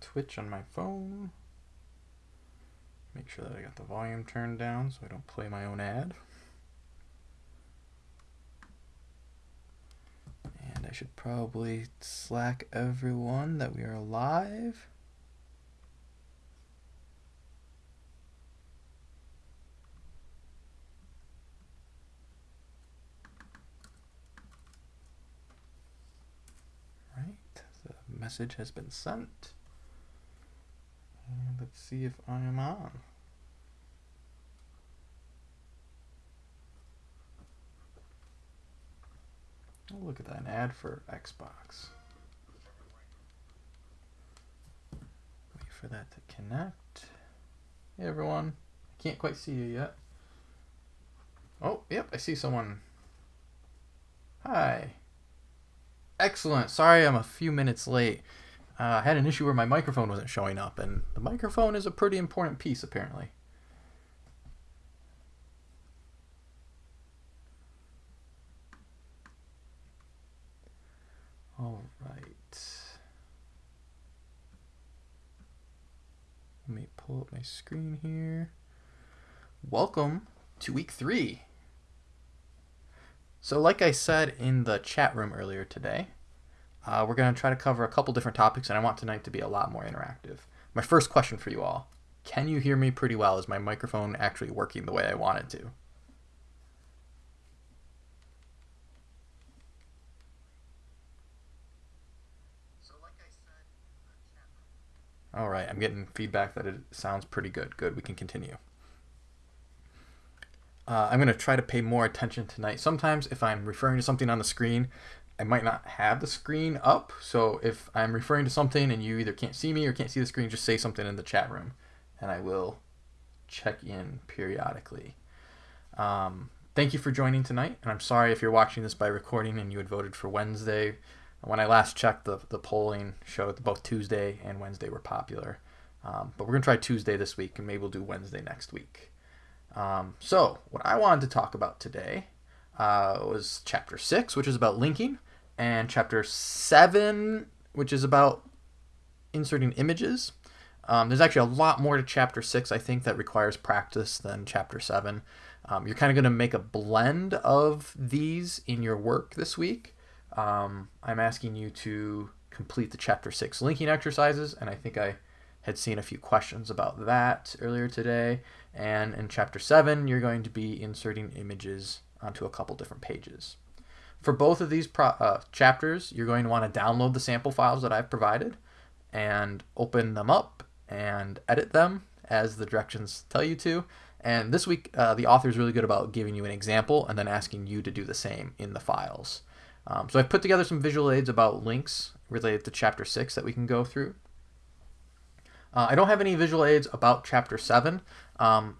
Twitch on my phone. Make sure that I got the volume turned down so I don't play my own ad. And I should probably slack everyone that we are live. message has been sent. And let's see if I am on. Oh, look at that, an ad for Xbox. Wait for that to connect. Hey everyone, I can't quite see you yet. Oh, yep, I see someone. Hi. Excellent. Sorry I'm a few minutes late. Uh, I had an issue where my microphone wasn't showing up, and the microphone is a pretty important piece, apparently. All right. Let me pull up my screen here. Welcome to week three. So like I said in the chat room earlier today, uh, we're going to try to cover a couple different topics, and I want tonight to be a lot more interactive. My first question for you all, can you hear me pretty well? Is my microphone actually working the way I want it to? All right, I'm getting feedback that it sounds pretty good. Good, we can continue. Uh, I'm going to try to pay more attention tonight. Sometimes if I'm referring to something on the screen, I might not have the screen up. So if I'm referring to something and you either can't see me or can't see the screen, just say something in the chat room and I will check in periodically. Um, thank you for joining tonight. And I'm sorry if you're watching this by recording and you had voted for Wednesday. When I last checked, the, the polling showed that both Tuesday and Wednesday were popular. Um, but we're going to try Tuesday this week and maybe we'll do Wednesday next week. Um, so, what I wanted to talk about today uh, was chapter 6, which is about linking, and chapter 7, which is about inserting images. Um, there's actually a lot more to chapter 6, I think, that requires practice than chapter 7. Um, you're kind of going to make a blend of these in your work this week. Um, I'm asking you to complete the chapter 6 linking exercises, and I think I had seen a few questions about that earlier today. And in chapter 7, you're going to be inserting images onto a couple different pages. For both of these uh, chapters, you're going to want to download the sample files that I've provided and open them up and edit them as the directions tell you to. And this week, uh, the author is really good about giving you an example and then asking you to do the same in the files. Um, so I've put together some visual aids about links related to chapter 6 that we can go through. Uh, I don't have any visual aids about chapter 7, um,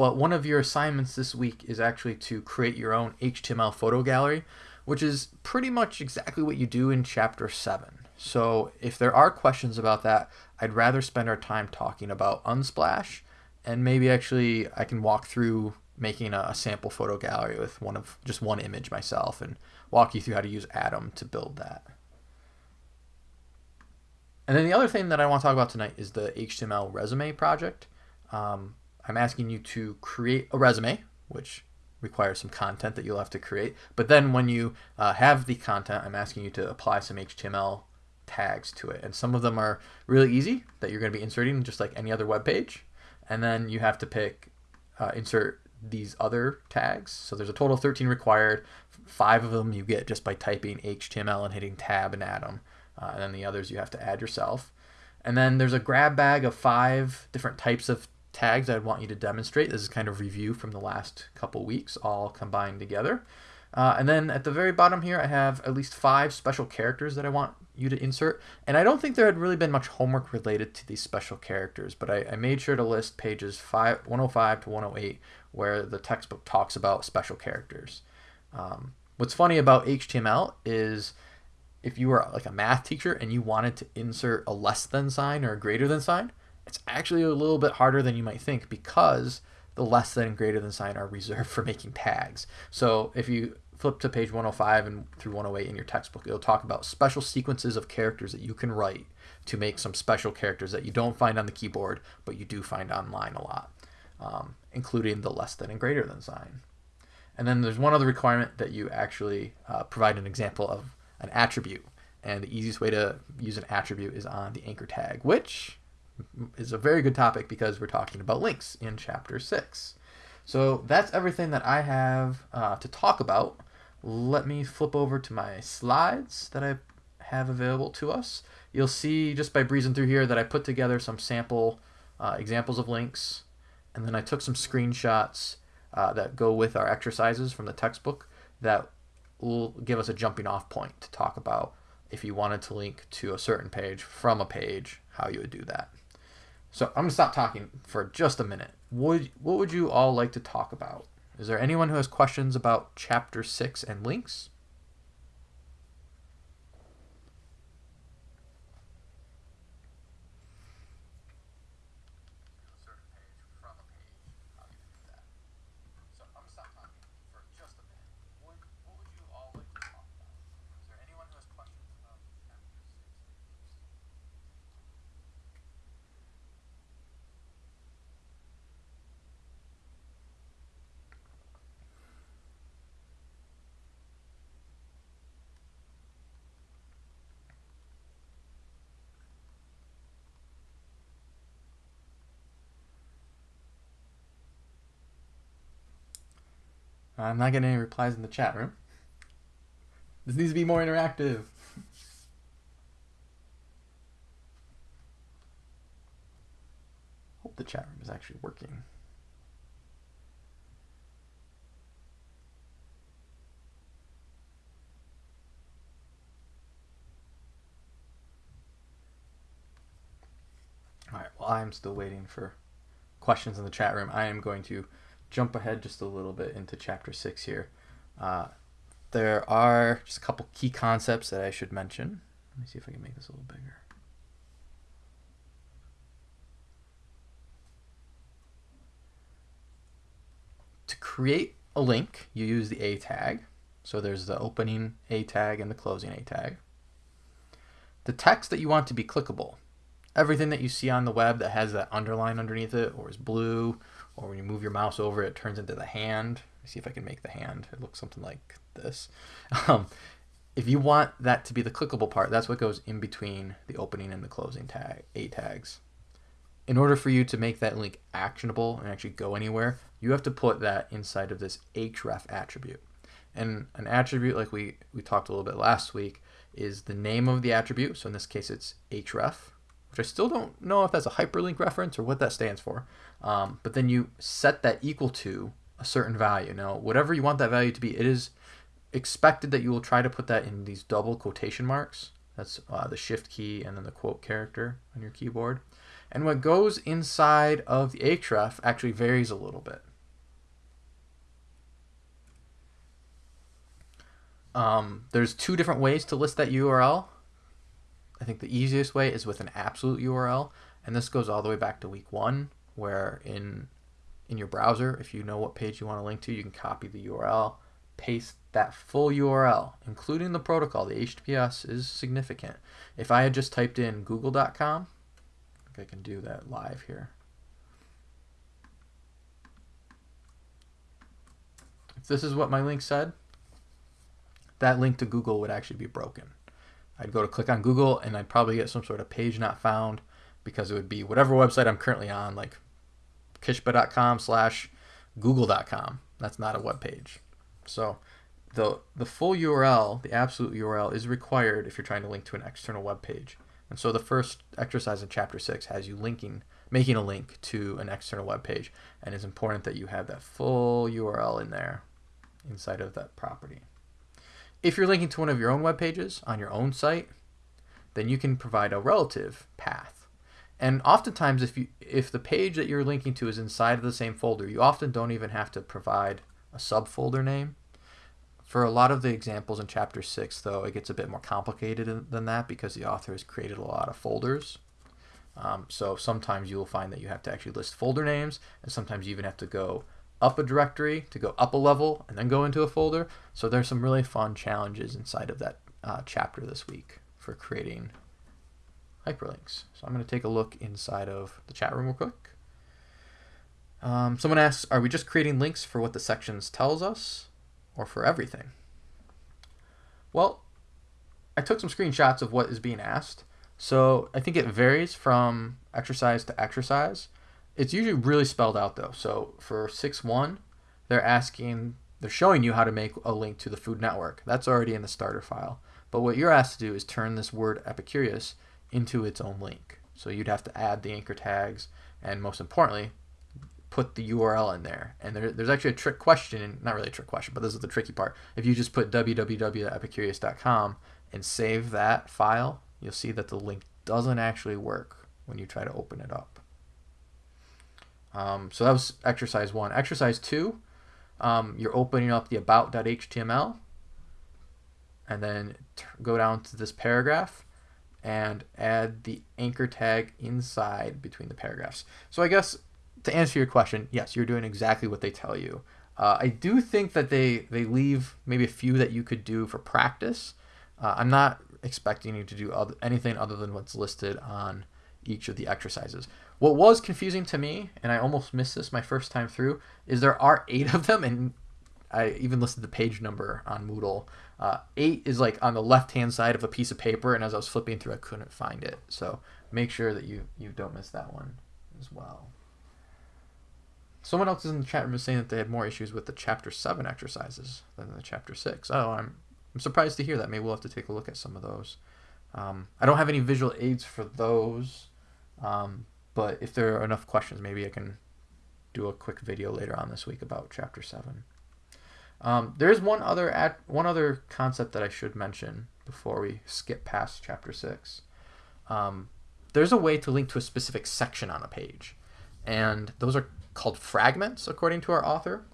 but one of your assignments this week is actually to create your own HTML photo gallery, which is pretty much exactly what you do in chapter 7. So if there are questions about that, I'd rather spend our time talking about Unsplash, and maybe actually I can walk through making a, a sample photo gallery with one of just one image myself and walk you through how to use Atom to build that. And then the other thing that I want to talk about tonight is the HTML resume project. Um, I'm asking you to create a resume, which requires some content that you'll have to create. But then when you uh, have the content, I'm asking you to apply some HTML tags to it. And some of them are really easy that you're going to be inserting just like any other web page. And then you have to pick, uh, insert these other tags. So there's a total of 13 required. Five of them you get just by typing HTML and hitting tab and Atom uh, and then the others you have to add yourself. And then there's a grab bag of five different types of tags I'd want you to demonstrate. This is kind of review from the last couple weeks, all combined together. Uh, and then at the very bottom here, I have at least five special characters that I want you to insert. And I don't think there had really been much homework related to these special characters, but I, I made sure to list pages five, 105 to 108 where the textbook talks about special characters. Um, what's funny about HTML is if you were like a math teacher and you wanted to insert a less than sign or a greater than sign, it's actually a little bit harder than you might think because the less than and greater than sign are reserved for making tags. So if you flip to page 105 and through 108 in your textbook, it'll talk about special sequences of characters that you can write to make some special characters that you don't find on the keyboard, but you do find online a lot, um, including the less than and greater than sign. And then there's one other requirement that you actually uh, provide an example of an attribute. And the easiest way to use an attribute is on the anchor tag, which is a very good topic because we're talking about links in chapter 6. So that's everything that I have uh, to talk about. Let me flip over to my slides that I have available to us. You'll see just by breezing through here that I put together some sample uh, examples of links and then I took some screenshots uh, that go with our exercises from the textbook that will give us a jumping off point to talk about if you wanted to link to a certain page from a page, how you would do that. So I'm to stop talking for just a minute. Would, what would you all like to talk about? Is there anyone who has questions about chapter 6 and links? I'm not getting any replies in the chat room. This needs to be more interactive. Hope the chat room is actually working. All right, well, I'm still waiting for questions in the chat room. I am going to jump ahead just a little bit into chapter six here. Uh, there are just a couple key concepts that I should mention. Let me see if I can make this a little bigger. To create a link, you use the A tag. So there's the opening A tag and the closing A tag. The text that you want to be clickable. Everything that you see on the web that has that underline underneath it or is blue or when you move your mouse over it turns into the hand. see if I can make the hand. It looks something like this. Um, if you want that to be the clickable part, that's what goes in between the opening and the closing tag, A tags. In order for you to make that link actionable and actually go anywhere, you have to put that inside of this href attribute. And an attribute, like we, we talked a little bit last week, is the name of the attribute. So in this case, it's href, which I still don't know if that's a hyperlink reference or what that stands for. Um, but then you set that equal to a certain value. Now, whatever you want that value to be, it is expected that you will try to put that in these double quotation marks. That's uh, the shift key and then the quote character on your keyboard. And what goes inside of the href actually varies a little bit. Um, there's two different ways to list that URL. I think the easiest way is with an absolute URL, and this goes all the way back to week one where in in your browser, if you know what page you want to link to, you can copy the URL, paste that full URL, including the protocol. The HTTPS is significant. If I had just typed in google.com, I I can do that live here. If this is what my link said, that link to Google would actually be broken. I'd go to click on Google and I'd probably get some sort of page not found because it would be whatever website I'm currently on, like kishba.com slash google.com. That's not a web page. So the the full URL, the absolute URL, is required if you're trying to link to an external web page. And so the first exercise in chapter six has you linking, making a link to an external web page, and it's important that you have that full URL in there, inside of that property. If you're linking to one of your own web pages on your own site, then you can provide a relative path and oftentimes, if you if the page that you're linking to is inside of the same folder, you often don't even have to provide a subfolder name. For a lot of the examples in chapter six, though, it gets a bit more complicated than that because the author has created a lot of folders. Um, so sometimes you will find that you have to actually list folder names, and sometimes you even have to go up a directory to go up a level and then go into a folder. So there's some really fun challenges inside of that uh, chapter this week for creating hyperlinks. So I'm going to take a look inside of the chat room real quick. Um, someone asks, are we just creating links for what the sections tells us or for everything? Well, I took some screenshots of what is being asked. So I think it varies from exercise to exercise. It's usually really spelled out though. So for 6.1, they're asking, they're showing you how to make a link to the Food Network. That's already in the starter file. But what you're asked to do is turn this word Epicurious into its own link. So you'd have to add the anchor tags and most importantly, put the URL in there. And there, there's actually a trick question, not really a trick question, but this is the tricky part. If you just put www.epicurious.com and save that file, you'll see that the link doesn't actually work when you try to open it up. Um, so that was exercise one. Exercise two, um, you're opening up the about.html and then go down to this paragraph and add the anchor tag inside between the paragraphs. So I guess to answer your question, yes, you're doing exactly what they tell you. Uh, I do think that they, they leave maybe a few that you could do for practice. Uh, I'm not expecting you to do other, anything other than what's listed on each of the exercises. What was confusing to me, and I almost missed this my first time through, is there are eight of them, and I even listed the page number on Moodle. Uh, eight is like on the left hand side of a piece of paper, and as I was flipping through, I couldn't find it. So make sure that you, you don't miss that one as well. Someone else in the chat room is saying that they had more issues with the chapter 7 exercises than the chapter 6. Oh, I'm, I'm surprised to hear that. Maybe we'll have to take a look at some of those. Um, I don't have any visual aids for those, um, but if there are enough questions, maybe I can do a quick video later on this week about chapter 7. Um, there's one other ad, one other concept that I should mention before we skip past chapter 6. Um, there's a way to link to a specific section on a page, and those are called fragments, according to our author.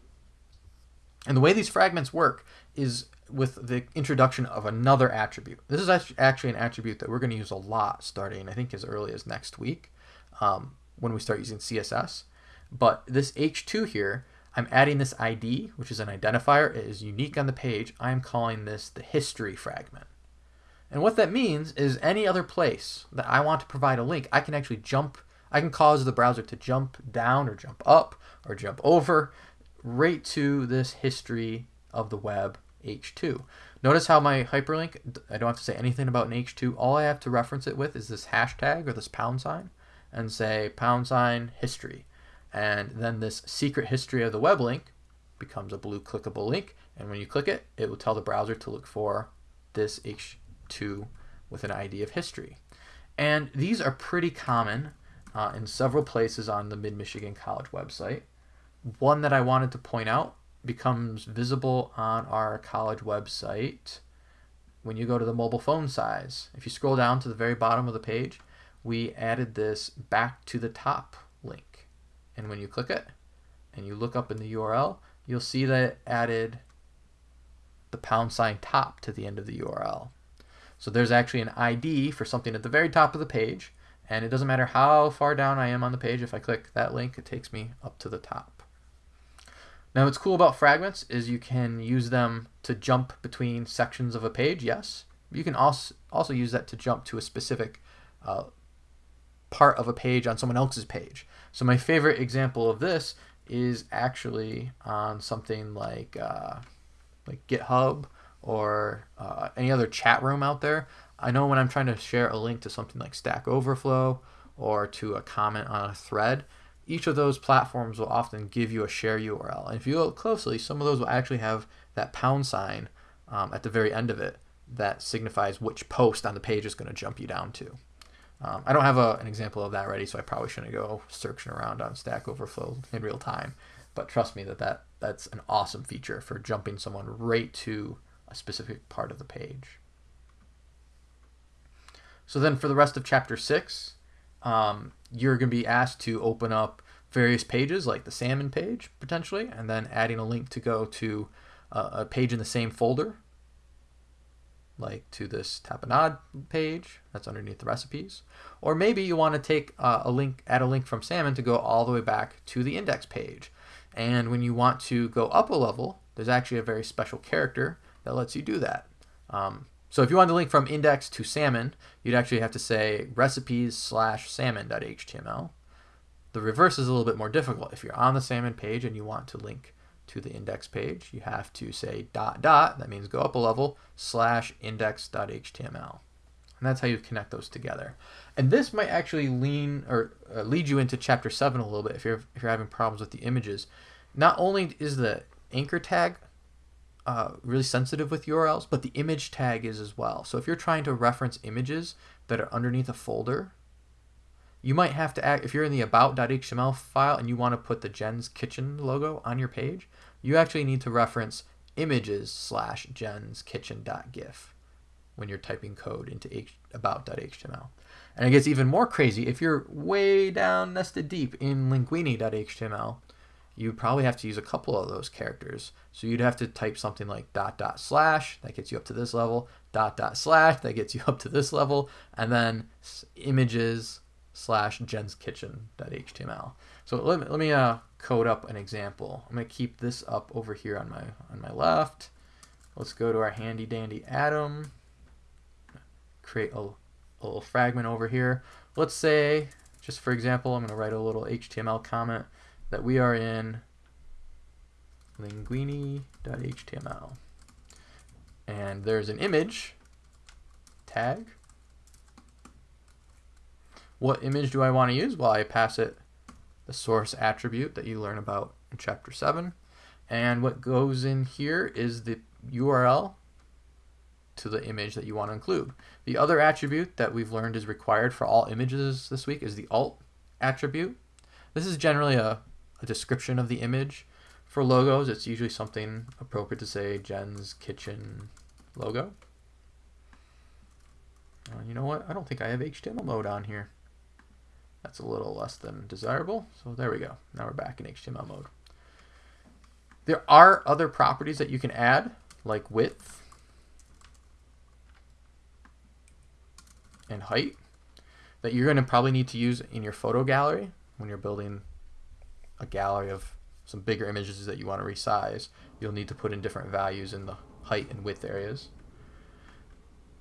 And the way these fragments work is with the introduction of another attribute. This is actually an attribute that we're going to use a lot starting, I think, as early as next week um, when we start using CSS. But this H2 here, I'm adding this ID, which is an identifier. It is unique on the page. I'm calling this the history fragment. And what that means is any other place that I want to provide a link, I can actually jump I can cause the browser to jump down or jump up or jump over right to this history of the web H2. Notice how my hyperlink, I don't have to say anything about an H2. All I have to reference it with is this hashtag or this pound sign and say pound sign history. And then this secret history of the web link becomes a blue clickable link. And when you click it, it will tell the browser to look for this H2 with an ID of history. And these are pretty common uh, in several places on the Mid-Michigan College website. One that I wanted to point out becomes visible on our college website when you go to the mobile phone size. If you scroll down to the very bottom of the page, we added this back to the top link. And when you click it and you look up in the URL, you'll see that it added the pound sign top to the end of the URL. So there's actually an ID for something at the very top of the page and it doesn't matter how far down I am on the page, if I click that link, it takes me up to the top. Now what's cool about fragments is you can use them to jump between sections of a page, yes. You can also, also use that to jump to a specific uh, part of a page on someone else's page. So my favorite example of this is actually on something like, uh, like GitHub or uh, any other chat room out there. I know when I'm trying to share a link to something like Stack Overflow or to a comment on a thread, each of those platforms will often give you a share URL. And if you look closely, some of those will actually have that pound sign um, at the very end of it that signifies which post on the page is going to jump you down to. Um, I don't have a, an example of that ready, so I probably shouldn't go searching around on Stack Overflow in real time. But trust me that, that that's an awesome feature for jumping someone right to a specific part of the page. So then for the rest of chapter six, um, you're going to be asked to open up various pages like the salmon page potentially, and then adding a link to go to uh, a page in the same folder, like to this tapenade page that's underneath the recipes. Or maybe you want to take uh, a link, add a link from salmon to go all the way back to the index page. And when you want to go up a level, there's actually a very special character that lets you do that. Um, So if you want to link from index to salmon, you'd actually have to say recipes slash salmon.html. The reverse is a little bit more difficult. If you're on the salmon page and you want to link to the index page, you have to say dot dot, that means go up a level, slash index.html. And that's how you connect those together. And this might actually lean or uh, lead you into chapter 7 a little bit if you're if you're having problems with the images. Not only is the anchor tag uh, really sensitive with URLs, but the image tag is as well. So if you're trying to reference images that are underneath a folder, you might have to act, if you're in the about.html file and you want to put the Jen's Kitchen logo on your page, you actually need to reference images slash Jen's Kitchen.gif when you're typing code into about.html. And it gets even more crazy if you're way down nested deep in linguini.html you probably have to use a couple of those characters. So you'd have to type something like dot dot slash, that gets you up to this level, dot dot slash, that gets you up to this level, and then images slash Jen's HTML. So let me, let me uh, code up an example. I'm going to keep this up over here on my, on my left. Let's go to our handy dandy Atom, create a, a little fragment over here. Let's say, just for example, I'm going to write a little HTML comment that we are in linguini.html. And there's an image tag. What image do I want to use? Well, I pass it the source attribute that you learn about in chapter 7. And what goes in here is the URL to the image that you want to include. The other attribute that we've learned is required for all images this week is the alt attribute. This is generally a a description of the image. For logos, it's usually something appropriate to say Jen's Kitchen logo. Uh, you know what? I don't think I have HTML mode on here. That's a little less than desirable. So there we go. Now we're back in HTML mode. There are other properties that you can add, like width and height, that you're going to probably need to use in your photo gallery when you're building a gallery of some bigger images that you want to resize, you'll need to put in different values in the height and width areas.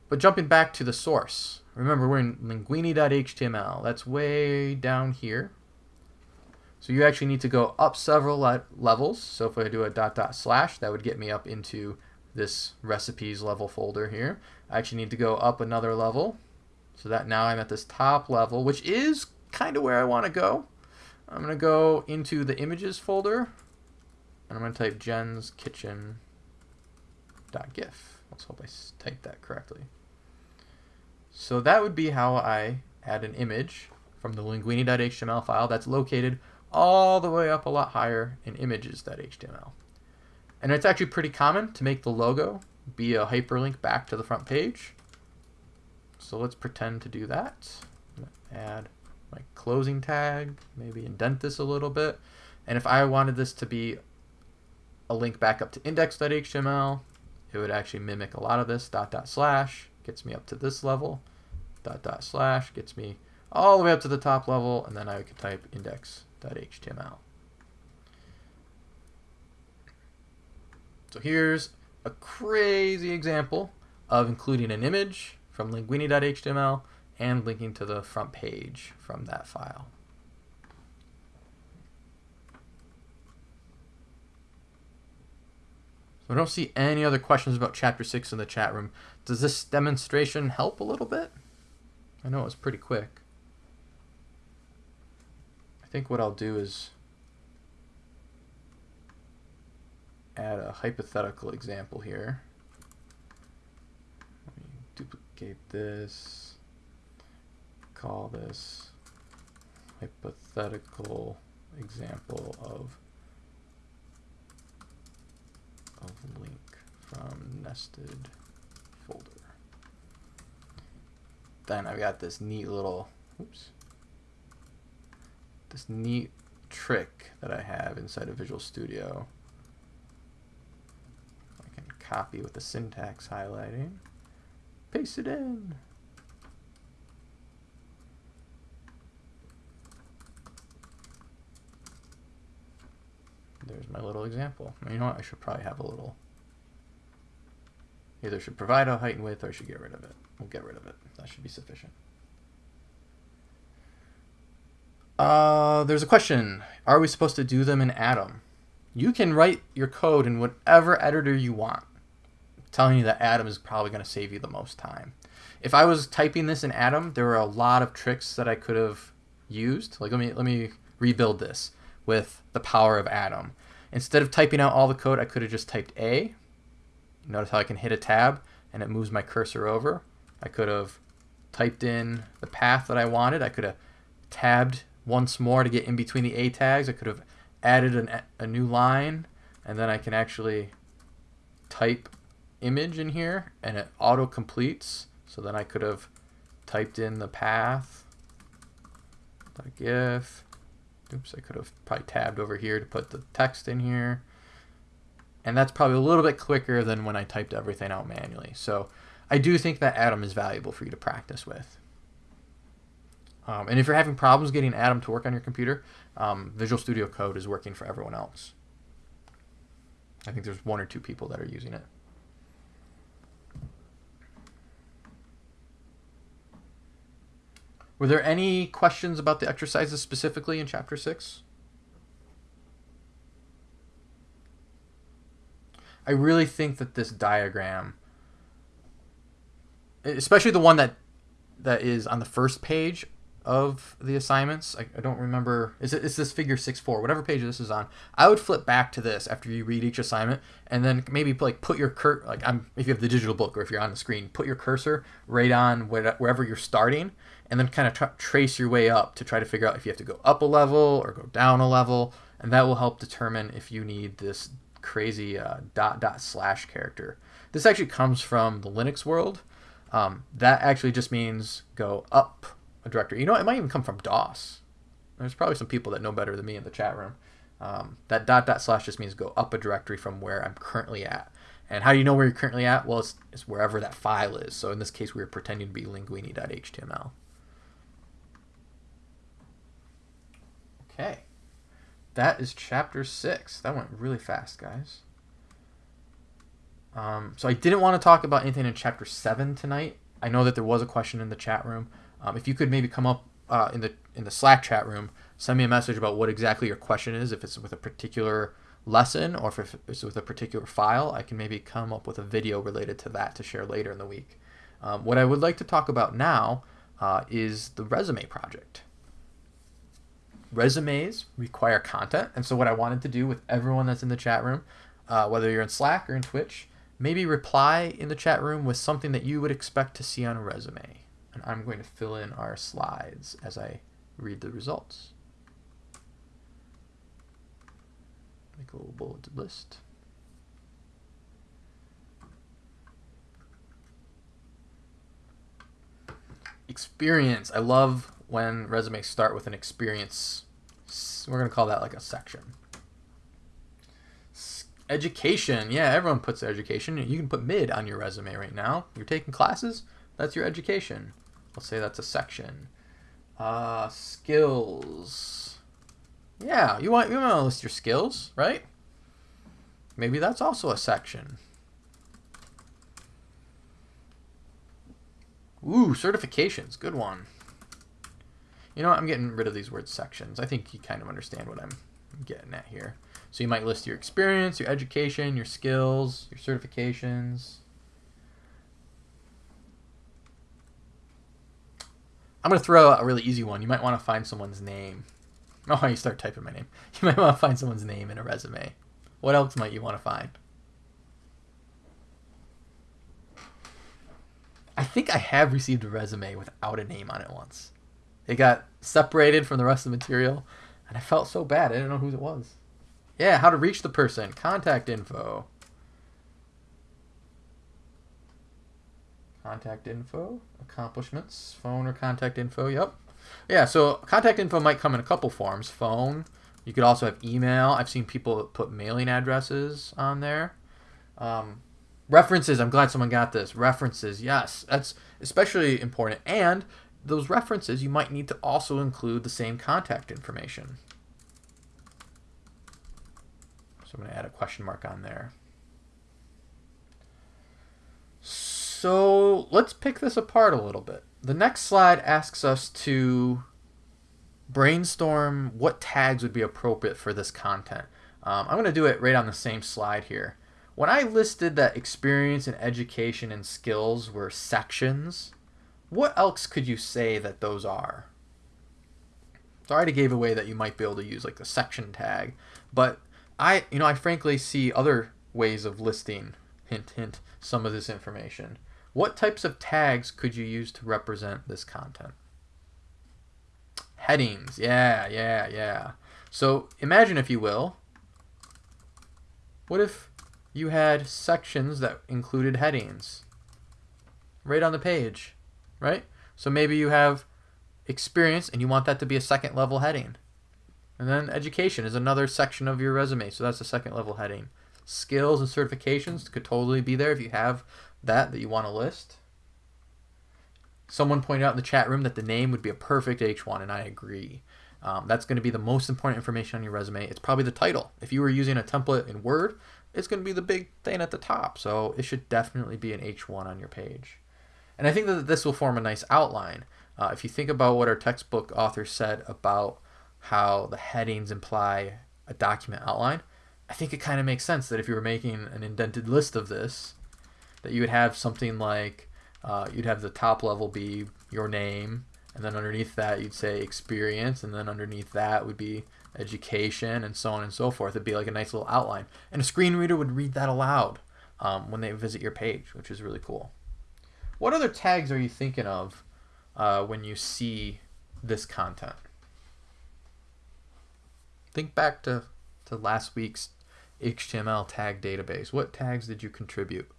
But jumping back to the source, remember we're in linguini.html. That's way down here. So you actually need to go up several le levels. So if I do a dot dot slash, that would get me up into this recipes level folder here. I actually need to go up another level. So that now I'm at this top level, which is kind of where I want to go. I'm going to go into the images folder and I'm going to type Jen's Kitchen .gif. Let's hope I typed that correctly. So that would be how I add an image from the linguini.html file that's located all the way up a lot higher in images.html. And it's actually pretty common to make the logo be a hyperlink back to the front page. So let's pretend to do that. add my closing tag, maybe indent this a little bit. And if I wanted this to be a link back up to index.html, it would actually mimic a lot of this. Dot dot slash gets me up to this level. Dot dot slash gets me all the way up to the top level, and then I could type index.html. So here's a crazy example of including an image from linguini.html and linking to the front page from that file. So I don't see any other questions about chapter 6 in the chat room. Does this demonstration help a little bit? I know it was pretty quick. I think what I'll do is add a hypothetical example here. Let me duplicate this call this hypothetical example of of link from nested folder. Then I've got this neat little, oops, this neat trick that I have inside of Visual Studio. I can copy with the syntax highlighting, paste it in. There's my little example. You know what? I should probably have a little. Either should provide a height and width or I should get rid of it. We'll get rid of it. That should be sufficient. Uh, there's a question. Are we supposed to do them in Atom? You can write your code in whatever editor you want. I'm telling you that Atom is probably going to save you the most time. If I was typing this in Atom, there were a lot of tricks that I could have used. Like let me let me rebuild this with the power of Atom. Instead of typing out all the code, I could have just typed A. Notice how I can hit a tab and it moves my cursor over. I could have typed in the path that I wanted. I could have tabbed once more to get in between the A tags. I could have added an, a new line and then I can actually type image in here and it auto completes. So then I could have typed in the path, GIF. Oops, I could have probably tabbed over here to put the text in here. And that's probably a little bit quicker than when I typed everything out manually. So I do think that Atom is valuable for you to practice with. Um, and if you're having problems getting Atom to work on your computer, um, Visual Studio Code is working for everyone else. I think there's one or two people that are using it. Were there any questions about the exercises specifically in Chapter 6? I really think that this diagram, especially the one that that is on the first page of the assignments. I, I don't remember. Is it is this figure six four? Whatever page this is on. I would flip back to this after you read each assignment, and then maybe like put your cur like I'm if you have the digital book or if you're on the screen, put your cursor right on wherever you're starting, and then kind of tra trace your way up to try to figure out if you have to go up a level or go down a level, and that will help determine if you need this crazy uh, dot dot slash character. This actually comes from the Linux world. Um, that actually just means go up a directory. You know, it might even come from DOS. There's probably some people that know better than me in the chat room. Um, that dot dot slash just means go up a directory from where I'm currently at. And how do you know where you're currently at? Well, it's, it's wherever that file is. So in this case, we were pretending to be linguini.html. Okay. That is chapter six. That went really fast, guys. Um, so I didn't want to talk about anything in chapter seven tonight. I know that there was a question in the chat room. Um, if you could maybe come up uh, in the in the Slack chat room, send me a message about what exactly your question is. If it's with a particular lesson or if it's with a particular file, I can maybe come up with a video related to that to share later in the week. Um, what I would like to talk about now uh, is the resume project. Resumes require content, and so what I wanted to do with everyone that's in the chat room, uh, whether you're in Slack or in Twitch, maybe reply in the chat room with something that you would expect to see on a resume and I'm going to fill in our slides as I read the results. Make a little bulleted list. Experience. I love when resumes start with an experience. We're going to call that like a section. Education. Yeah, everyone puts education. You can put mid on your resume right now. You're taking classes. That's your education. Let's say that's a section. Uh, skills. Yeah, you want you want to list your skills, right? Maybe that's also a section. Ooh, certifications. Good one. You know what? I'm getting rid of these words sections. I think you kind of understand what I'm getting at here. So you might list your experience, your education, your skills, your certifications. I'm going to throw out a really easy one. You might want to find someone's name. Oh, you start typing my name. You might want to find someone's name in a resume. What else might you want to find? I think I have received a resume without a name on it once. It got separated from the rest of the material, and I felt so bad. I didn't know who it was. Yeah, how to reach the person. Contact info. Contact info, accomplishments, phone or contact info. Yep. Yeah, so contact info might come in a couple forms. Phone. You could also have email. I've seen people put mailing addresses on there. Um, references. I'm glad someone got this. References. Yes, that's especially important. And those references, you might need to also include the same contact information. So I'm going to add a question mark on there. So let's pick this apart a little bit. The next slide asks us to brainstorm what tags would be appropriate for this content. Um, I'm going to do it right on the same slide here. When I listed that experience and education and skills were sections, what else could you say that those are? So I already gave away that you might be able to use like the section tag, but I, you know, I frankly see other ways of listing, hint, hint, some of this information. What types of tags could you use to represent this content? Headings, yeah, yeah, yeah. So imagine, if you will, what if you had sections that included headings right on the page, right? So maybe you have experience and you want that to be a second level heading. And then education is another section of your resume, so that's a second level heading. Skills and certifications could totally be there if you have that that you want to list. Someone pointed out in the chat room that the name would be a perfect H1, and I agree. Um, that's going to be the most important information on your resume. It's probably the title. If you were using a template in Word, it's going to be the big thing at the top. So it should definitely be an H1 on your page. And I think that this will form a nice outline. Uh, if you think about what our textbook author said about how the headings imply a document outline, I think it kind of makes sense that if you were making an indented list of this, that you would have something like uh, you'd have the top level be your name, and then underneath that you'd say experience, and then underneath that would be education, and so on and so forth. It'd be like a nice little outline. And a screen reader would read that aloud um, when they visit your page, which is really cool. What other tags are you thinking of uh, when you see this content? Think back to, to last week's HTML tag database. What tags did you contribute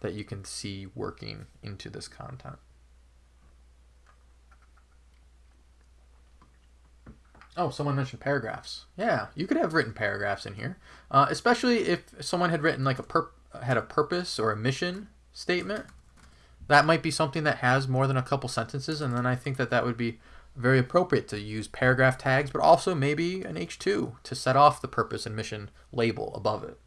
that you can see working into this content? Oh, someone mentioned paragraphs. Yeah, you could have written paragraphs in here, uh, especially if someone had written like a had a purpose or a mission statement. That might be something that has more than a couple sentences, and then I think that that would be very appropriate to use paragraph tags, but also maybe an H2 to set off the purpose and mission label above it.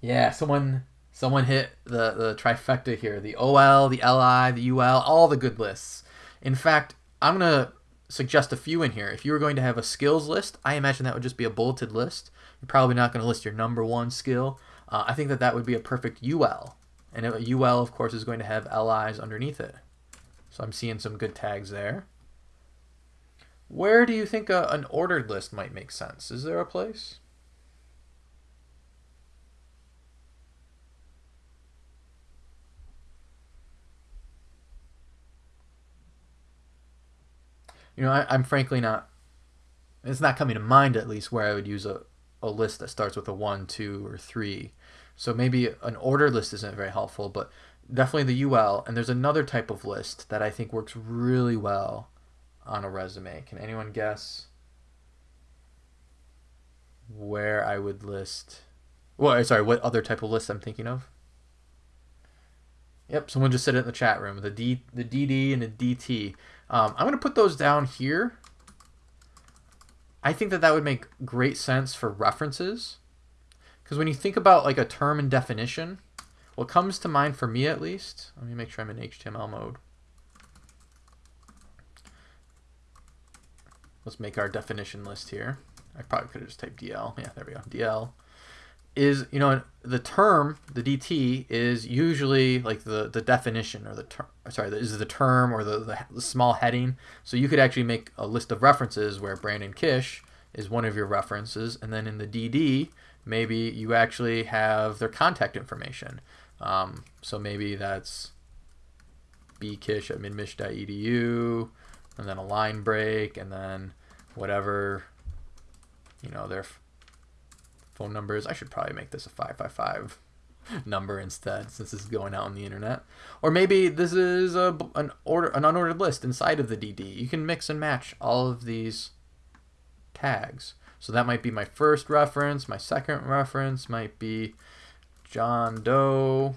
Yeah, someone someone hit the, the trifecta here. The OL, the LI, the UL, all the good lists. In fact, I'm going to suggest a few in here. If you were going to have a skills list, I imagine that would just be a bulleted list. You're probably not going to list your number one skill. Uh, I think that that would be a perfect UL. And UL, of course, is going to have LIs underneath it. So I'm seeing some good tags there. Where do you think a, an ordered list might make sense? Is there a place? you know, I, am frankly not. It's not coming to mind at least where I would use a, a list that starts with a one, two, or three. So maybe an order list isn't very helpful, but definitely the UL. And there's another type of list that I think works really well on a resume. Can anyone guess where I would list? Well, sorry, what other type of list I'm thinking of? Yep, someone just said it in the chat room. The D, the DD, and the DT. Um, I'm to put those down here. I think that that would make great sense for references. Because when you think about like a term and definition, what comes to mind for me at least, let me make sure I'm in HTML mode. Let's make our definition list here. I probably could have just typed DL. Yeah, there we go. DL is you know the term the DT is usually like the the definition or the term sorry is the term or the, the, the small heading so you could actually make a list of references where Brandon Kish is one of your references and then in the DD maybe you actually have their contact information um, so maybe that's bkish at midmich.edu and then a line break and then whatever you know their phone numbers. I should probably make this a 555 number instead since this is going out on the internet. Or maybe this is a, an order an unordered list inside of the DD. You can mix and match all of these tags. So that might be my first reference, my second reference might be John Doe.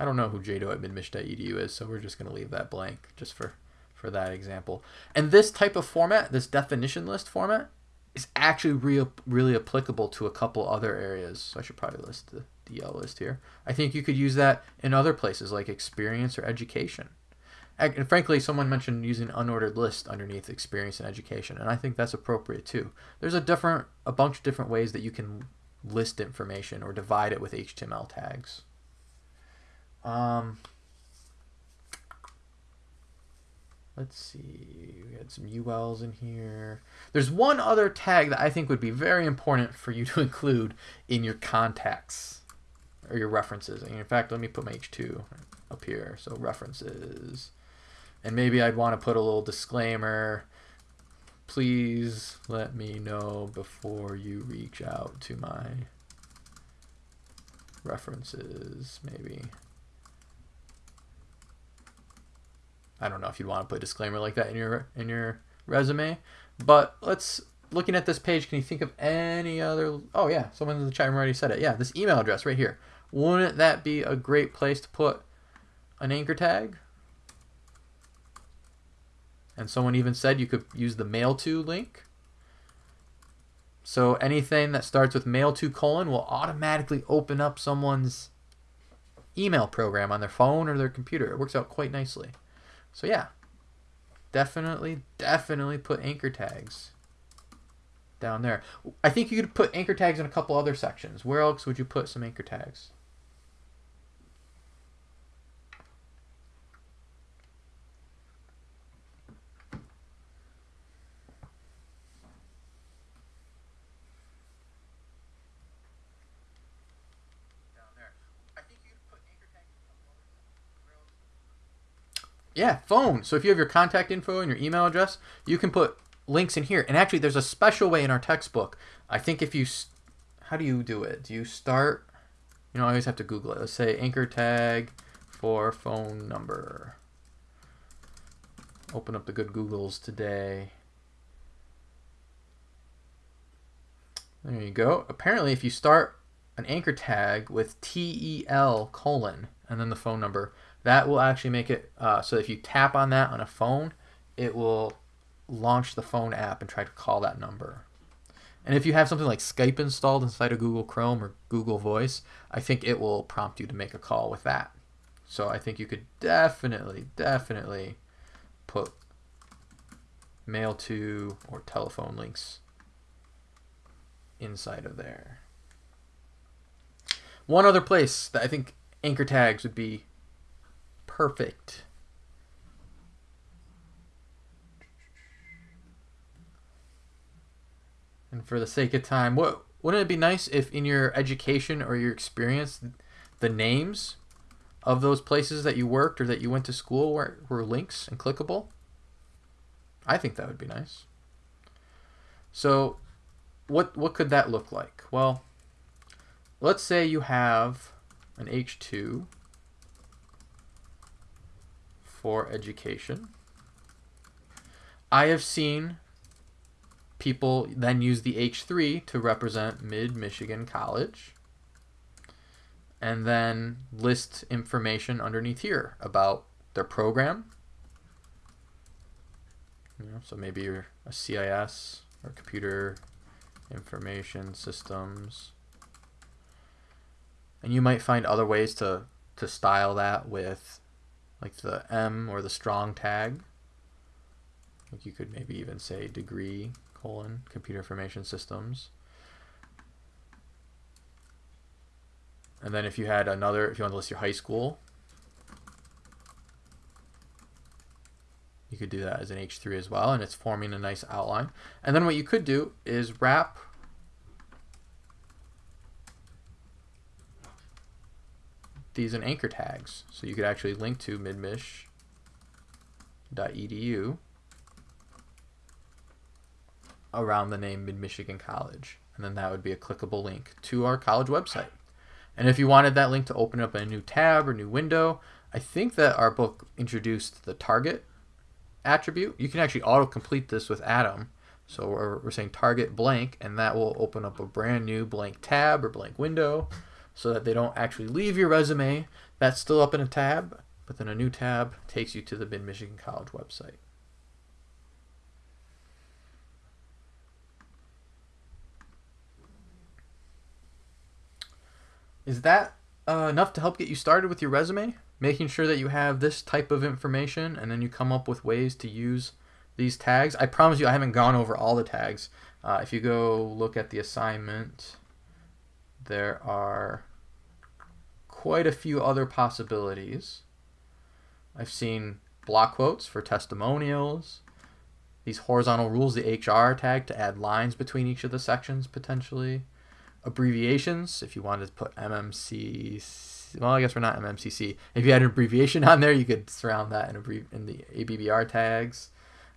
I don't know who jdoe at midmich.edu is, so we're just going to leave that blank just for, for that example. And this type of format, this definition list format, is actually real, really applicable to a couple other areas. So I should probably list the DL list here. I think you could use that in other places like experience or education. And frankly, someone mentioned using unordered list underneath experience and education, and I think that's appropriate too. There's a different, a bunch of different ways that you can list information or divide it with HTML tags. Um, let's see, we had some ULs in here. There's one other tag that I think would be very important for you to include in your contacts or your references. And in fact, let me put my H2 up here. So references. And maybe I'd want to put a little disclaimer. Please let me know before you reach out to my references, maybe. I don't know if you'd want to put a disclaimer like that in your in your resume, but let's looking at this page. Can you think of any other? Oh yeah, someone in the chat room already said it. Yeah, this email address right here. Wouldn't that be a great place to put an anchor tag? And someone even said you could use the mail to link. So anything that starts with mail to colon will automatically open up someone's email program on their phone or their computer. It works out quite nicely. So yeah, definitely, definitely put anchor tags down there. I think you could put anchor tags in a couple other sections. Where else would you put some anchor tags? Yeah, phone. So if you have your contact info and your email address, you can put links in here. And actually, there's a special way in our textbook. I think if you, how do you do it? Do you start, you know, I always have to Google it. Let's say anchor tag for phone number. Open up the good Googles today. There you go. Apparently, if you start an anchor tag with TEL colon and then the phone number, that will actually make it uh, so if you tap on that on a phone, it will launch the phone app and try to call that number. And if you have something like Skype installed inside of Google Chrome or Google Voice, I think it will prompt you to make a call with that. So I think you could definitely, definitely put mail to or telephone links inside of there. One other place that I think anchor tags would be perfect. And for the sake of time, what wouldn't it be nice if in your education or your experience, the names of those places that you worked or that you went to school were, were links and clickable? I think that would be nice. So what what could that look like? Well, let's say you have an H2 for education. I have seen people then use the H3 to represent Mid-Michigan College and then list information underneath here about their program. You know, so maybe you're a CIS or Computer Information Systems. And you might find other ways to, to style that with like the em or the strong tag. Like you could maybe even say degree colon computer information systems. And then if you had another, if you want to list your high school, you could do that as an H3 as well, and it's forming a nice outline. And then what you could do is wrap these in anchor tags. So you could actually link to midmich.edu around the name Mid-Michigan College. And then that would be a clickable link to our college website. And if you wanted that link to open up a new tab or new window, I think that our book introduced the target attribute. You can actually auto-complete this with Atom. So we're, we're saying target blank, and that will open up a brand new blank tab or blank window so that they don't actually leave your resume. That's still up in a tab, but then a new tab takes you to the Mid Michigan College website. Is that uh, enough to help get you started with your resume? Making sure that you have this type of information and then you come up with ways to use these tags. I promise you I haven't gone over all the tags. Uh, if you go look at the assignment, there are quite a few other possibilities. I've seen block quotes for testimonials, these horizontal rules, the HR tag to add lines between each of the sections potentially, abbreviations if you wanted to put MMC. Well, I guess we're not MMCC. If you had an abbreviation on there, you could surround that in, in the ABBR tags.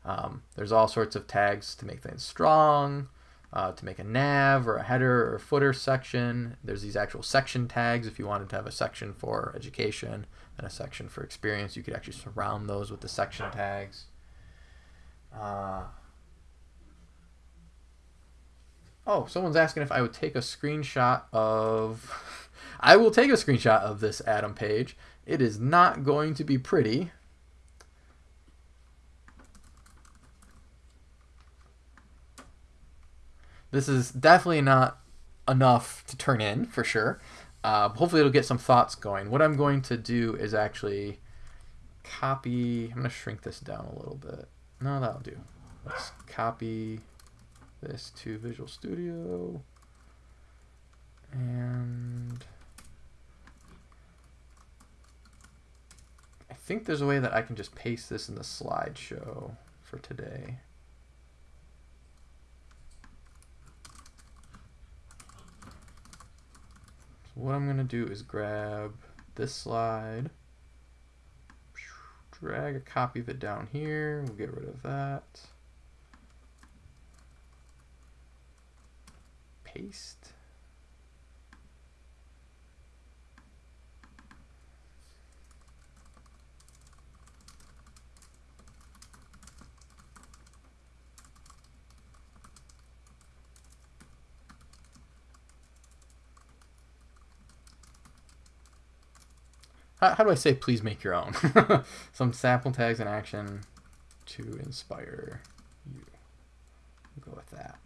Um, there's all sorts of tags to make things strong, uh, to make a nav or a header or footer section. There's these actual section tags. If you wanted to have a section for education and a section for experience, you could actually surround those with the section tags. Uh, oh, someone's asking if I would take a screenshot of. I will take a screenshot of this Atom page. It is not going to be pretty. This is definitely not enough to turn in for sure. Uh, hopefully it'll get some thoughts going. What I'm going to do is actually copy. I'm going to shrink this down a little bit. No, that'll do. Let's copy this to Visual Studio. And I think there's a way that I can just paste this in the slideshow for today. What I'm going to do is grab this slide, drag a copy of it down here, we'll get rid of that. Paste. How, how do I say please make your own? Some sample tags in action to inspire you. We'll go with that.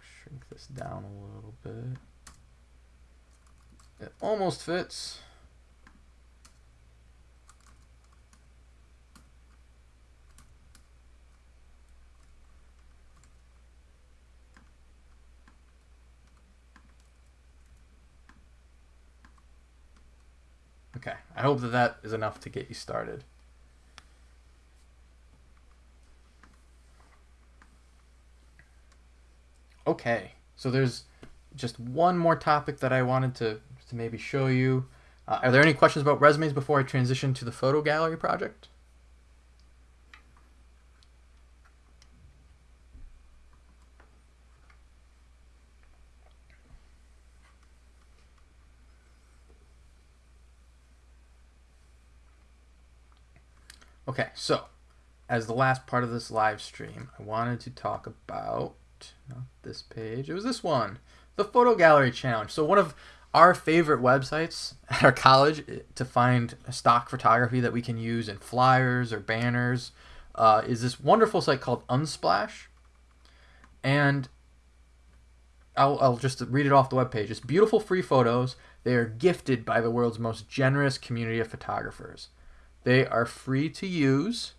Shrink this down a little bit. It almost fits. Okay, I hope that that is enough to get you started. Okay, so there's just one more topic that I wanted to to maybe show you. Uh, are there any questions about resumes before I transition to the photo gallery project? Okay, so as the last part of this live stream, I wanted to talk about not this page. It was this one, the photo gallery challenge. So one of our favorite websites at our college eh, to find stock photography that we can use in flyers or banners uh, is this wonderful site called Unsplash. And I'll, I'll just read it off the webpage. It's beautiful free photos. They are gifted by the world's most generous community of photographers. They are free to use.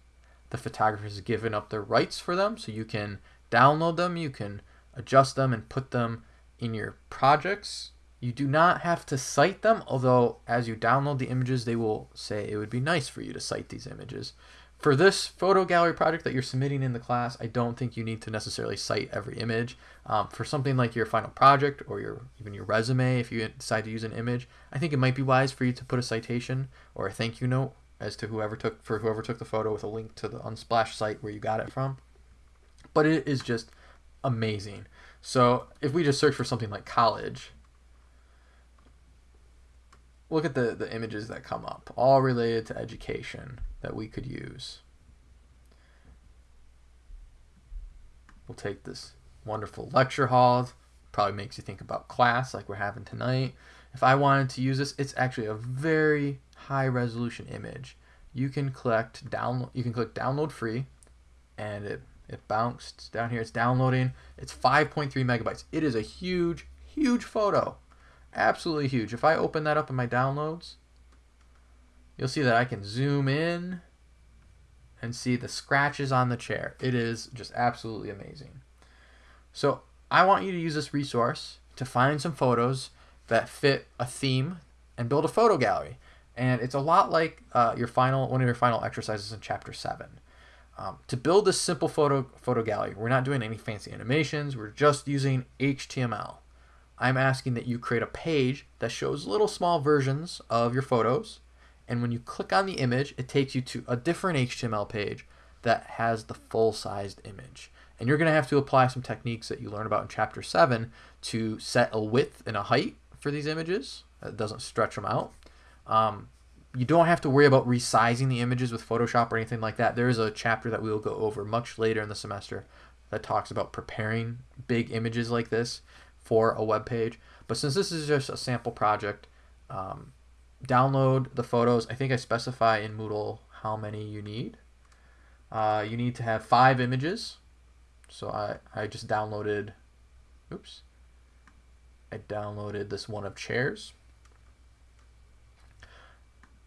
The photographers have given up their rights for them, so you can download them, you can adjust them, and put them in your projects you do not have to cite them, although as you download the images, they will say it would be nice for you to cite these images. For this photo gallery project that you're submitting in the class, I don't think you need to necessarily cite every image. Um, for something like your final project or your even your resume, if you decide to use an image, I think it might be wise for you to put a citation or a thank you note as to whoever took for whoever took the photo with a link to the Unsplash site where you got it from. But it is just amazing. So if we just search for something like college, look at the, the images that come up, all related to education that we could use. We'll take this wonderful lecture hall, probably makes you think about class like we're having tonight. If I wanted to use this, it's actually a very high resolution image. You can collect download you can click download free and it it bounced down here. It's downloading. It's 5.3 megabytes. It is a huge, huge photo. Absolutely huge. If I open that up in my downloads, you'll see that I can zoom in and see the scratches on the chair. It is just absolutely amazing. So I want you to use this resource to find some photos that fit a theme and build a photo gallery. And it's a lot like uh, your final one of your final exercises in chapter seven. Um, to build this simple photo photo gallery, we're not doing any fancy animations. We're just using HTML. I'm asking that you create a page that shows little small versions of your photos. And when you click on the image, it takes you to a different HTML page that has the full-sized image. And you're going to have to apply some techniques that you learn about in chapter 7 to set a width and a height for these images. That doesn't stretch them out. Um, you don't have to worry about resizing the images with Photoshop or anything like that. There is a chapter that we will go over much later in the semester that talks about preparing big images like this for a web page. But since this is just a sample project, um, download the photos. I think I specify in Moodle how many you need. Uh, you need to have five images. So I, I just downloaded, oops, I downloaded this one of chairs.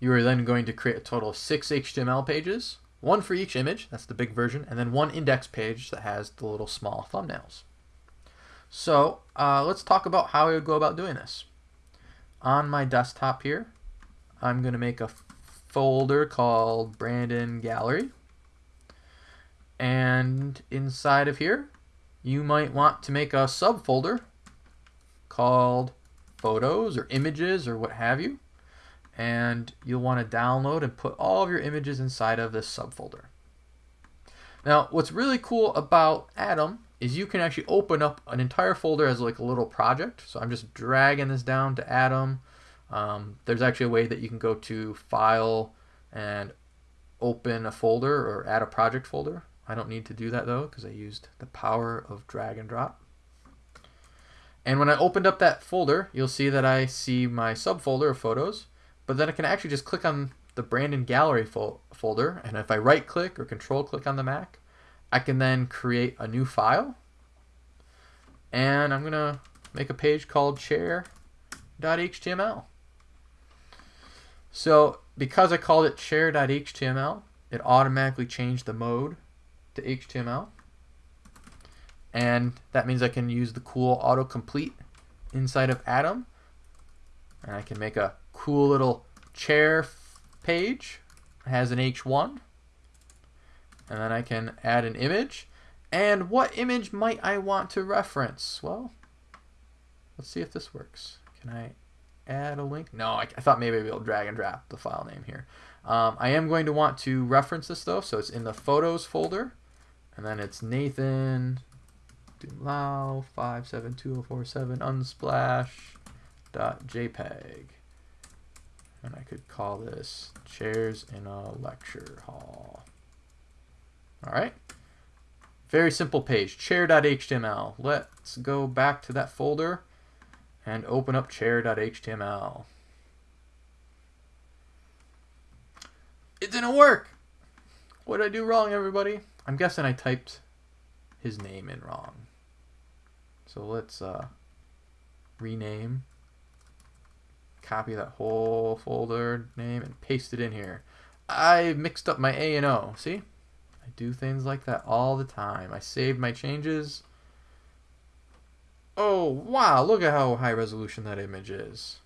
You are then going to create a total of six HTML pages, one for each image, that's the big version, and then one index page that has the little small thumbnails. So uh, let's talk about how I would go about doing this. On my desktop here, I'm going to make a folder called Brandon Gallery. And inside of here, you might want to make a subfolder called photos or images or what have you and you'll want to download and put all of your images inside of this subfolder. Now, what's really cool about Atom is you can actually open up an entire folder as like a little project. So I'm just dragging this down to Atom. Um, there's actually a way that you can go to File and open a folder or add a project folder. I don't need to do that though because I used the power of drag and drop. And when I opened up that folder, you'll see that I see my subfolder of photos but then I can actually just click on the Brandon Gallery fo folder, and if I right click or control click on the Mac, I can then create a new file. And I'm going to make a page called chair.html. So because I called it chair.html, it automatically changed the mode to HTML. And that means I can use the cool autocomplete inside of Atom. And I can make a cool little chair page. It has an H1. And then I can add an image. And what image might I want to reference? Well, let's see if this works. Can I add a link? No, I, I thought maybe I'd be able to drag and drop the file name here. Um, I am going to want to reference this though, so it's in the photos folder. And then it's Nathan Dumlao 572047 unsplash.jpg and I could call this chairs in a lecture hall. All right. Very simple page, chair.html. Let's go back to that folder and open up chair.html. It didn't work. What did I do wrong, everybody? I'm guessing I typed his name in wrong. So let's uh, rename copy that whole folder name and paste it in here. I mixed up my A and O. See? I do things like that all the time. I saved my changes. Oh, wow, look at how high resolution that image is.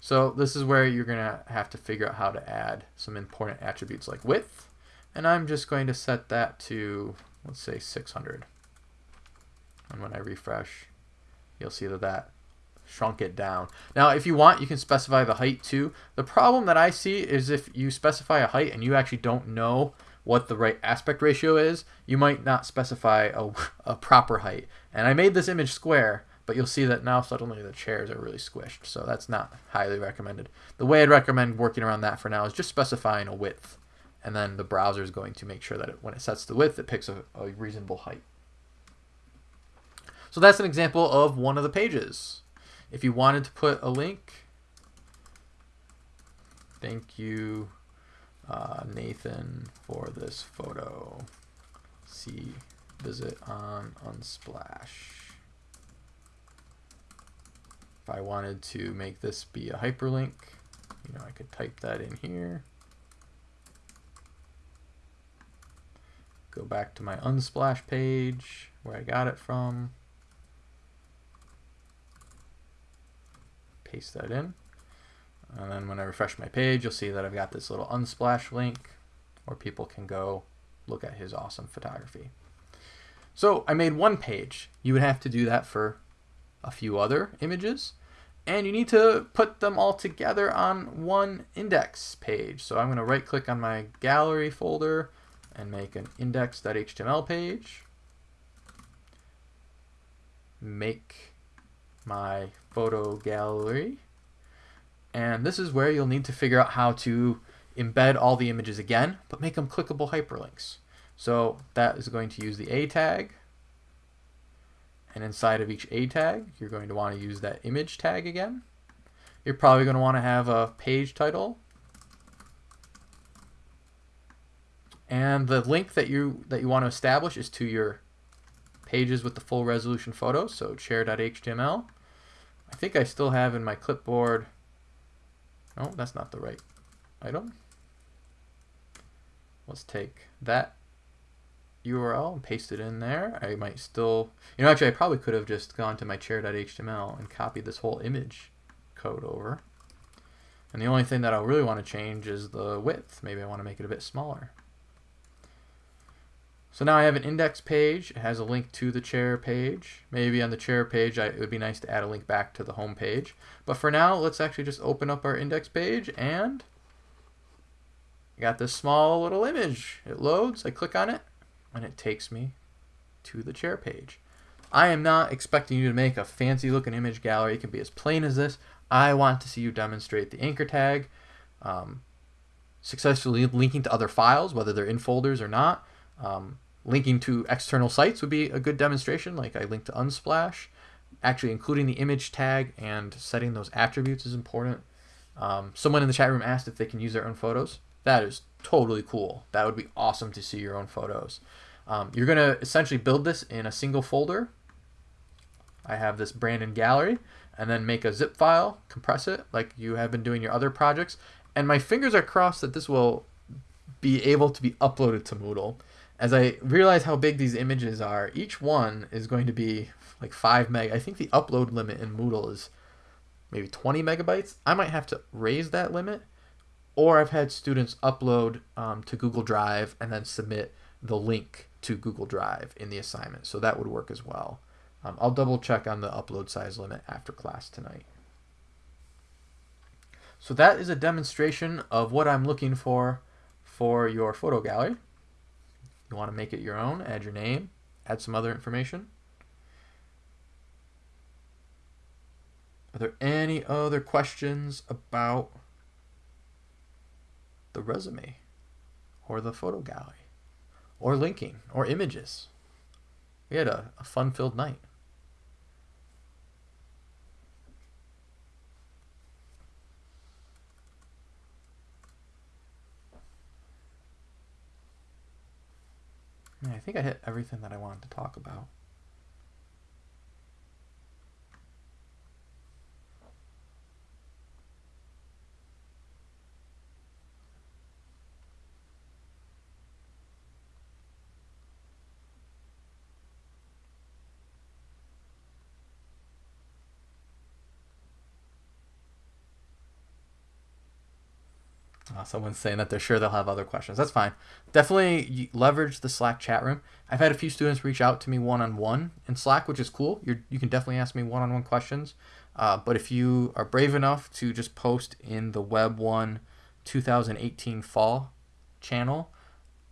So this is where you're going to have to figure out how to add some important attributes like width. And I'm just going to set that to, let's say, 600. And when I refresh, you'll see that that shrunk it down. Now, if you want, you can specify the height too. The problem that I see is if you specify a height and you actually don't know what the right aspect ratio is, you might not specify a, a proper height. And I made this image square, but you'll see that now suddenly the chairs are really squished. So that's not highly recommended. The way I'd recommend working around that for now is just specifying a width. And then the browser is going to make sure that it, when it sets the width, it picks a, a reasonable height. So that's an example of one of the pages. If you wanted to put a link, thank you, uh, Nathan, for this photo. See, visit on Unsplash. If I wanted to make this be a hyperlink, you know, I could type that in here. Go back to my Unsplash page where I got it from. Paste that in. And then when I refresh my page, you'll see that I've got this little Unsplash link where people can go look at his awesome photography. So I made one page. You would have to do that for a few other images and you need to put them all together on one index page. So I'm going to right click on my gallery folder and make an index.html page. Make my photo gallery. And this is where you'll need to figure out how to embed all the images again, but make them clickable hyperlinks. So that is going to use the A tag and inside of each A tag, you're going to want to use that image tag again. You're probably going to want to have a page title. And the link that you that you want to establish is to your pages with the full resolution photos, so chair.html. I think I still have in my clipboard. No, that's not the right item. Let's take that URL and paste it in there. I might still, you know, actually I probably could have just gone to my chair.html and copied this whole image code over. And the only thing that I'll really want to change is the width. Maybe I want to make it a bit smaller. So now I have an index page. It has a link to the chair page. Maybe on the chair page, I, it would be nice to add a link back to the home page. But for now, let's actually just open up our index page and I got this small little image. It loads, I click on it, and it takes me to the chair page. I am not expecting you to make a fancy looking image gallery. It can be as plain as this. I want to see you demonstrate the anchor tag, um, successfully linking to other files, whether they're in folders or not. Um, linking to external sites would be a good demonstration, like I linked to Unsplash. Actually including the image tag and setting those attributes is important. Um, someone in the chat room asked if they can use their own photos. That is totally cool. That would be awesome to see your own photos. Um, you're going to essentially build this in a single folder. I have this Brandon gallery and then make a zip file, compress it like you have been doing your other projects. And my fingers are crossed that this will be able to be uploaded to Moodle. As I realize how big these images are, each one is going to be like 5 meg. I think the upload limit in Moodle is maybe 20 megabytes. I might have to raise that limit. Or I've had students upload um, to Google Drive and then submit the link to Google Drive in the assignment. So that would work as well. Um, I'll double check on the upload size limit after class tonight. So that is a demonstration of what I'm looking for for your photo gallery. You want to make it your own, add your name, add some other information. Are there any other questions about the resume or the photo gallery? or linking or images. We had a, a fun filled night. I think I hit everything that I wanted to talk about. Uh, someone's saying that they're sure they'll have other questions. That's fine. Definitely leverage the Slack chat room. I've had a few students reach out to me one on one in Slack, which is cool. you you can definitely ask me one on one questions. Uh, but if you are brave enough to just post in the Web 1 2018 fall channel,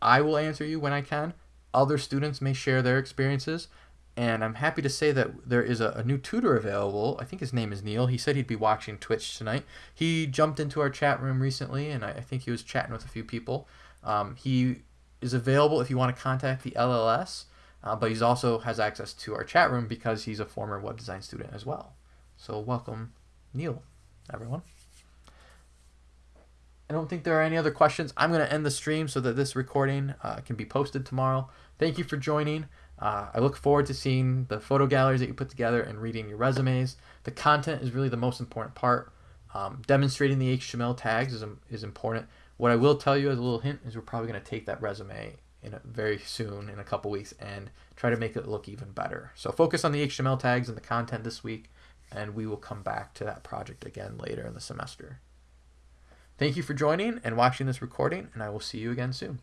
I will answer you when I can. Other students may share their experiences and I'm happy to say that there is a, a, new tutor available. I think his name is Neil. He said he'd be watching Twitch tonight. He jumped into our chat room recently, and I, I think he was chatting with a few people. Um, he is available if you want to contact the LLS. uh, but he's also has access to our chat room because he's a former web design student as well. So welcome, Neil, everyone. I don't think there are any other questions. I'm going to end the stream so that this recording uh, can be posted tomorrow. Thank you for joining. Uh, I look forward to seeing the photo galleries that you put together and reading your resumes. The content is really the most important part. Um, demonstrating the HTML tags is, is important. What I will tell you as a little hint is we're probably going to take that resume in a, very soon in a couple weeks and try to make it look even better. So focus on the HTML tags and the content this week, and we will come back to that project again later in the semester. Thank you for joining and watching this recording, and I will see you again soon.